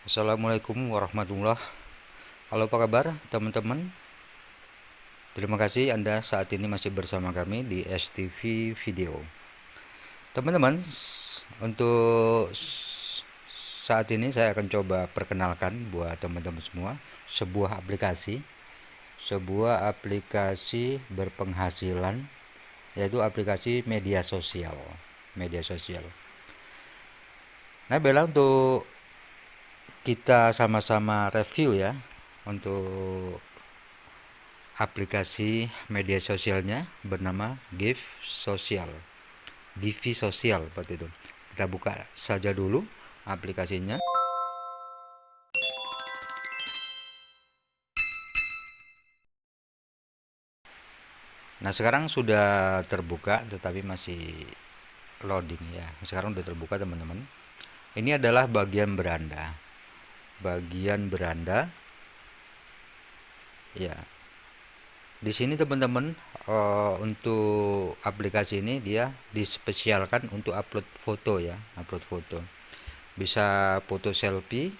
Assalamualaikum warahmatullah Halo apa kabar teman-teman? Terima kasih Anda saat ini masih bersama kami di STV Video. Teman-teman Untuk saat ini saya akan coba perkenalkan buat teman-teman semua Sebuah aplikasi Sebuah aplikasi berpenghasilan Yaitu aplikasi media sosial Media sosial. Nah Bella untuk kita sama-sama review ya untuk aplikasi media sosialnya bernama Give Social. Givi Sosial seperti itu. Kita buka saja dulu aplikasinya. Nah sekarang sudah terbuka tetapi masih loading ya. Sekarang sudah terbuka teman-teman. Ini adalah bagian beranda bagian beranda. Ya. Di sini teman-teman uh, untuk aplikasi ini dia dispesialkan untuk upload foto ya. Upload foto. Bisa foto selfie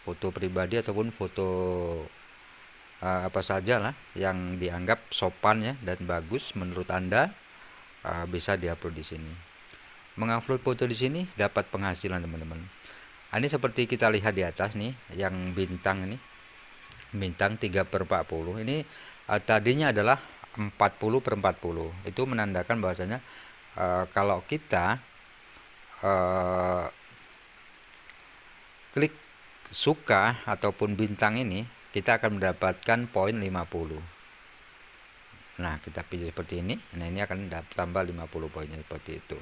foto pribadi ataupun foto uh, apa saja lah yang dianggap sopan ya dan bagus menurut anda uh, bisa diupload di sini. Mengupload foto di sini dapat penghasilan teman-teman ini seperti kita lihat di atas nih yang bintang ini. Bintang 3 per 40 ini uh, tadinya adalah 40 per 40 itu menandakan bahwasanya uh, kalau kita uh, klik suka ataupun bintang ini kita akan mendapatkan poin 50 nah kita pilih seperti ini. Nah ini akan tambah 50 poinnya seperti itu.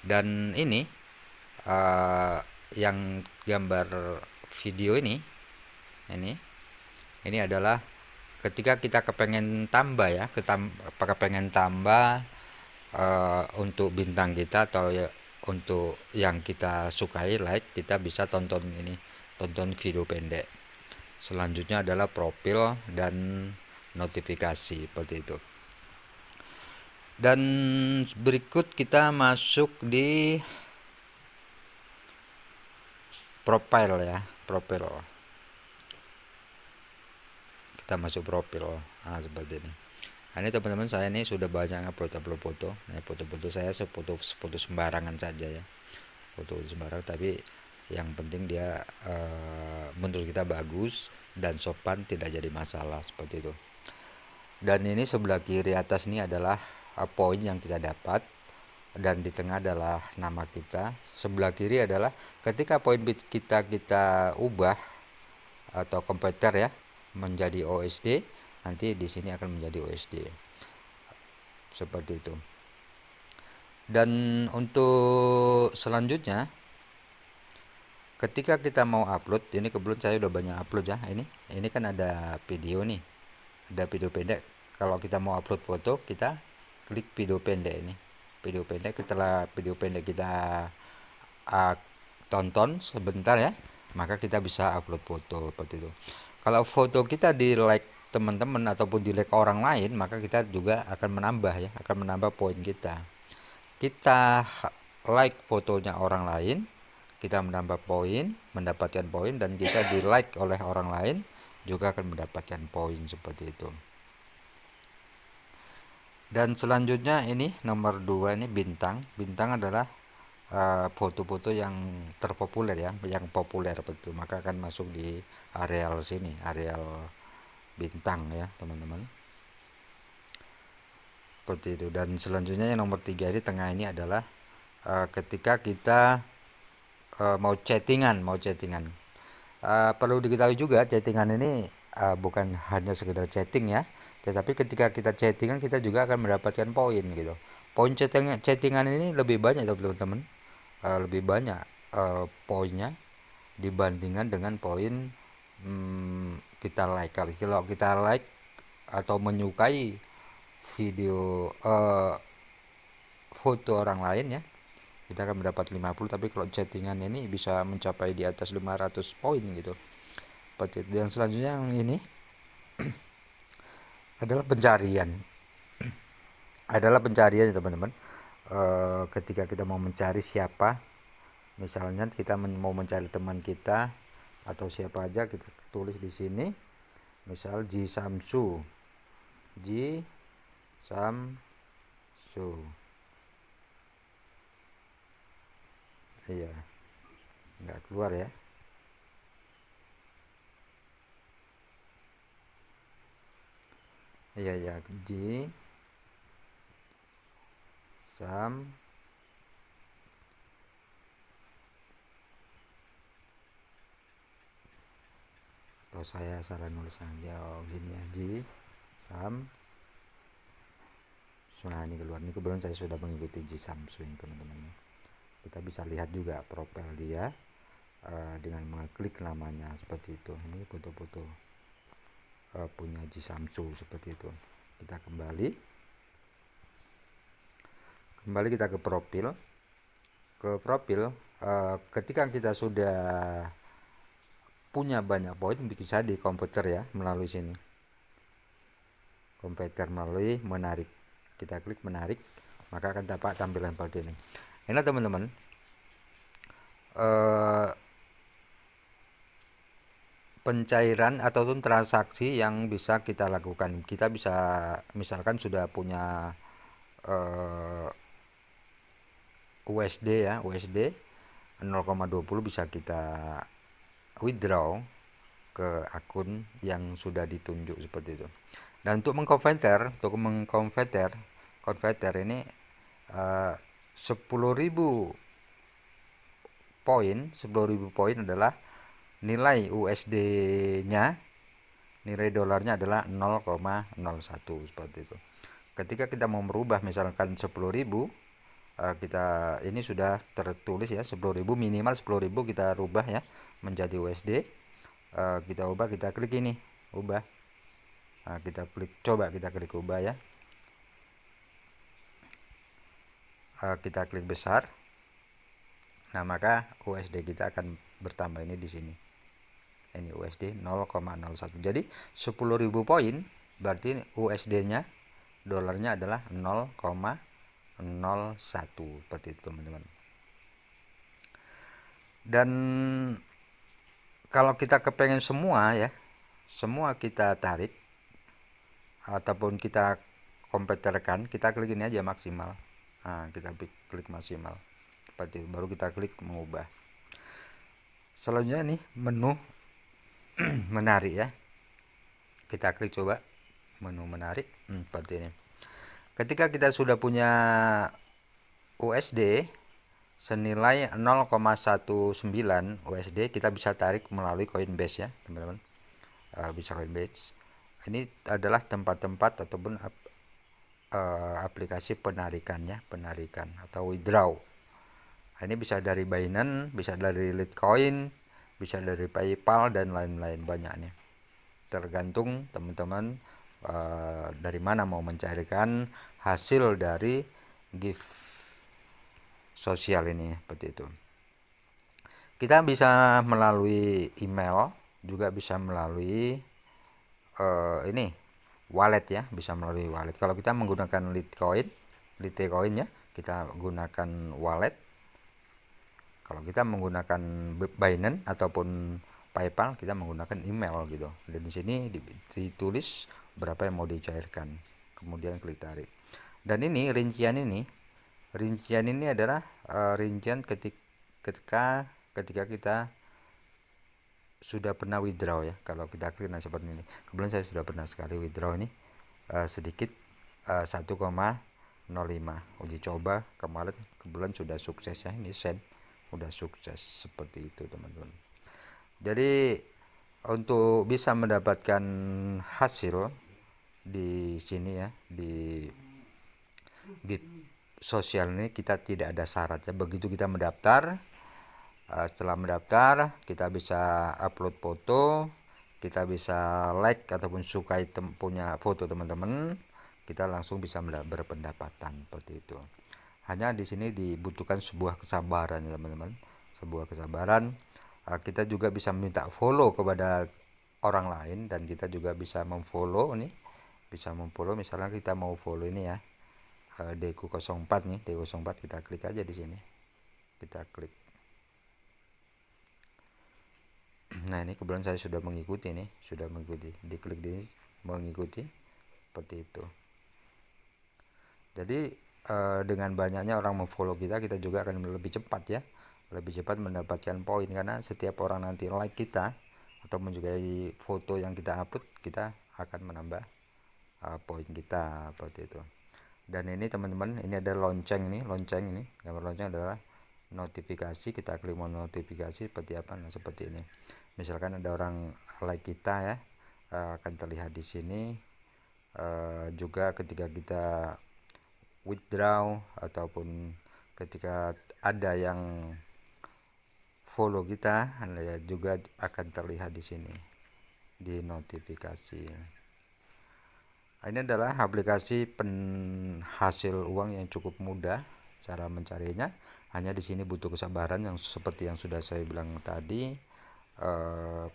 Dan ini uh, yang gambar video ini ini ini adalah ketika kita kepengen tambah ya kita kepengen tambah uh, untuk bintang kita atau ya, untuk yang kita sukai like kita bisa tonton ini tonton video pendek. Selanjutnya adalah profil dan notifikasi seperti itu. Dan berikut kita masuk di profile ya profil kita masuk profil nah seperti ini. Nah, ini teman-teman saya ini sudah banyak upload upload foto. Nah, foto-foto saya sefoto foto sembarangan saja ya. Foto sembarangan tapi yang penting dia uh, menurut kita bagus dan sopan tidak jadi masalah seperti itu. Dan ini sebelah kiri atas ini adalah uh, poin yang kita dapat dan di tengah adalah nama kita. Sebelah kiri adalah ketika poin bit kita kita ubah atau komputer ya menjadi OSD nanti di sini akan menjadi OSD seperti itu. Dan untuk selanjutnya ketika kita mau upload ini kebetulan saya udah banyak upload ya ini ini kan ada video nih ada video pendek. Kalau kita mau upload foto kita klik video pendek ini video pendek setelah video pendek kita uh, tonton sebentar ya maka kita bisa upload foto seperti itu. Kalau foto kita di like teman-teman ataupun di like orang lain maka kita juga akan menambah ya akan menambah poin kita. Kita like fotonya orang lain kita menambah poin mendapatkan poin dan kita di like oleh orang lain juga akan mendapatkan poin seperti itu dan selanjutnya ini nomor dua ini bintang. Bintang adalah eh, foto-foto uh, yang terpopuler ya yang populer betul. Maka akan masuk di areal sini areal bintang ya teman-teman. Seperti itu. Dan selanjutnya yang nomor tiga ini tengah ini adalah uh, ketika kita uh, mau chattingan mau chattingan. Uh, perlu diketahui juga chattingan ini uh, bukan hanya sekedar chatting ya tetapi ketika kita chattingan kita juga akan mendapatkan poin gitu. Poin chattingan chattingan ini lebih banyak teman-teman. Uh, lebih banyak uh, poinnya dibandingkan dengan poin hmm, kita like. Kalau kita like atau menyukai video uh, foto orang lain ya kita akan mendapat 50 tapi kalau chattingan ini bisa mencapai di atas 500 poin gitu. Seperti itu. Yang selanjutnya yang ini adalah pencarian. Adalah pencarian teman-teman. E, ketika kita mau mencari siapa misalnya kita mau mencari teman kita atau siapa aja kita tulis di sini misal Ji Samsu Ji Samsu iya. Nggak keluar ya iya ya Ji Sam. Atau saya salah nulis aja oh gini aja sam. Nah ini keluar. Ini kebetulan saya sudah mengikuti Ji Samsung teman-teman kita bisa lihat juga profil dia uh, dengan mengklik namanya seperti itu. Ini foto-foto uh, punya Ji seperti itu. Kita kembali. Kembali kita ke profil. Ke profil uh, ketika kita sudah punya banyak poin bisa di komputer ya melalui sini. Komputer melalui menarik. Kita klik menarik maka akan dapat tampilan seperti ini. Ini teman-teman eh, pencairan ataupun transaksi yang bisa kita lakukan. Kita bisa misalkan sudah punya eh, USD ya USD 0,20 bisa kita withdraw ke akun yang sudah ditunjuk seperti itu. Dan untuk mengkonverter untuk mengkonverter konverter ini uh, 10.000 poin 10.000 poin adalah nilai USD nya nilai dolarnya adalah 0,01 seperti itu. Ketika kita mau merubah misalkan 10.000 uh, kita ini sudah tertulis ya 10.000 minimal 10.000 kita rubah ya menjadi USD uh, kita ubah kita klik ini ubah. Nah, kita klik coba kita klik ubah ya. Kita klik besar. Nah maka USD kita akan bertambah ini di sini ini USD 0,01 jadi 10.000 poin berarti USD nya dolarnya adalah 0,01 seperti itu teman-teman. Dan kalau kita kepengen semua ya semua kita tarik ataupun kita komputerkan kita klik ini aja maksimal. Nah, kita klik maksimal. Seperti itu baru kita klik mengubah. Selanjutnya nih menu menarik ya. Kita klik coba menu menarik hmm, seperti ini. Ketika kita sudah punya USD senilai 0,19 USD kita bisa tarik melalui Coinbase ya teman-teman. Uh, bisa Coinbase. Ini adalah tempat-tempat ataupun ap, uh, aplikasi penarikannya penarikan atau withdraw. Ini bisa dari Binance bisa dari Litecoin bisa dari PayPal dan lain-lain banyaknya. Tergantung teman-teman uh, dari mana mau mencairkan hasil dari gift sosial ini seperti itu. Kita bisa melalui email juga bisa melalui uh, ini wallet ya bisa melalui wallet. Kalau kita menggunakan Litecoin Litecoin ya kita gunakan wallet kalau kita menggunakan Binance ataupun PayPal kita menggunakan email gitu. Dan di sini ditulis berapa yang mau dicairkan kemudian klik tarik. Dan ini rincian ini rincian ini adalah uh, rincian ketik, ketika ketika kita sudah pernah withdraw ya. Kalau kita klik nah seperti ini. Kebetulan saya sudah pernah sekali withdraw ini uh, sedikit uh, 1,05 uji coba kemarin kebetulan sudah sukses ya ini send sudah sukses seperti itu teman-teman. Jadi untuk bisa mendapatkan hasil di sini ya di Git sosial ini kita tidak ada syarat ya. Begitu kita mendaftar uh, setelah mendaftar kita bisa upload foto kita bisa like ataupun sukai punya foto teman-teman kita langsung bisa berpendapatan seperti itu hanya di sini dibutuhkan sebuah kesabaran ya teman-teman. Sebuah kesabaran. Uh, kita juga bisa minta follow kepada orang lain dan kita juga bisa memfollow nih. Bisa memfollow misalnya kita mau follow ini ya. Uh, Deku 04 nih Deku 04 kita klik aja di sini. Kita klik. Nah ini kebetulan saya sudah mengikuti nih sudah mengikuti. Diklik di mengikuti seperti itu. Jadi eh, dengan banyaknya orang memfollow kita kita juga akan lebih cepat ya. Lebih cepat mendapatkan poin. Karena setiap orang nanti like kita atau menyukai foto yang kita upload kita akan menambah uh, poin kita seperti itu. Dan ini teman-teman ini ada lonceng ini lonceng ini. Gambar lonceng adalah notifikasi. Kita klik mau notifikasi seperti apa nah seperti ini. Misalkan ada orang like kita ya uh, akan terlihat di sini. Uh, juga ketika kita withdraw ataupun ketika ada yang follow kita Anda juga akan terlihat di sini di notifikasi. Ini adalah aplikasi penghasil uang yang cukup mudah cara mencarinya. Hanya di sini butuh kesabaran yang seperti yang sudah saya bilang tadi eh,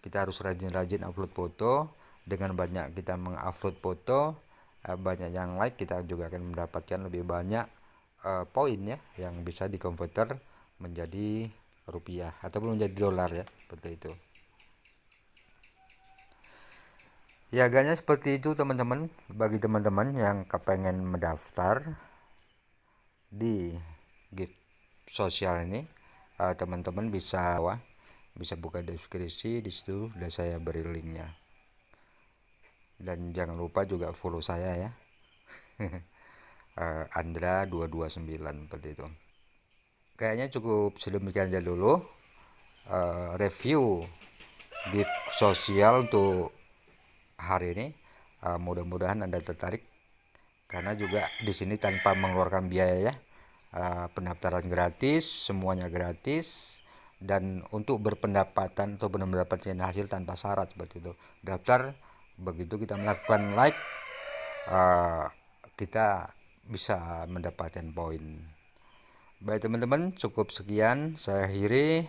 kita harus rajin-rajin upload foto. Dengan banyak kita mengupload foto eh, banyak yang like kita juga akan mendapatkan lebih banyak eh, poin ya yang bisa dikonverter menjadi rupiah ataupun menjadi dolar ya seperti itu. Ya agaknya seperti itu teman-teman. Bagi teman-teman yang kepengen mendaftar di gift sosial ini eh, teman-teman uh, bisa wah, bisa buka deskripsi di situ sudah saya beri linknya dan jangan lupa juga follow saya ya. Uh, Andra 229 seperti itu. Kayaknya cukup sedemikian aja dulu. Uh, review gift sosial untuk hari ini. Uh, mudah-mudahan anda tertarik. Karena juga di sini tanpa mengeluarkan biaya ya. Uh, pendaftaran gratis semuanya gratis. Dan untuk berpendapatan atau mendapatkan hasil tanpa syarat seperti itu. Daftar begitu kita melakukan like uh, kita bisa mendapatkan poin Baik teman-teman, cukup sekian saya akhiri.